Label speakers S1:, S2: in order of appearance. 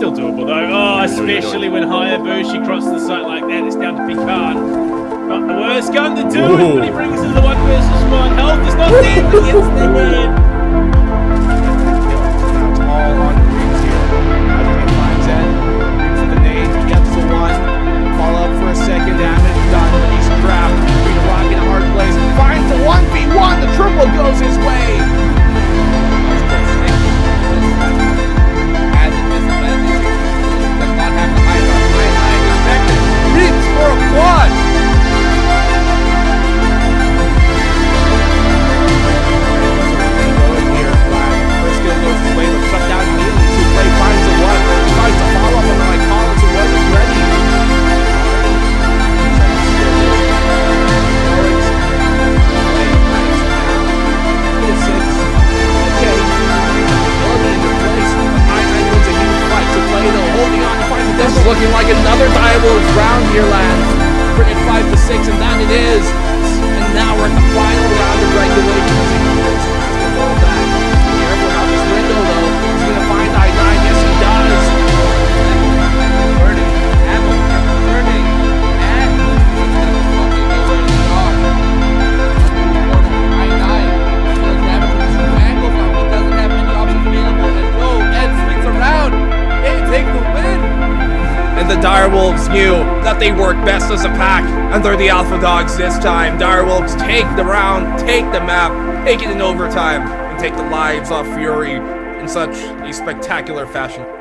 S1: Like, oh, especially when Hayabushi crosses the site like that, it's down to Picard. Not the worst gun to do it, but he brings in the one versus one. Health is not dead, but gets the
S2: looking like another Direwolves round here, lads. Bring it 5 to 6, and that it is. The Direwolves knew that they work best as a pack, and they're the Alpha Dogs this time. Direwolves take the round, take the map, take it in overtime, and take the lives off Fury in such a spectacular fashion.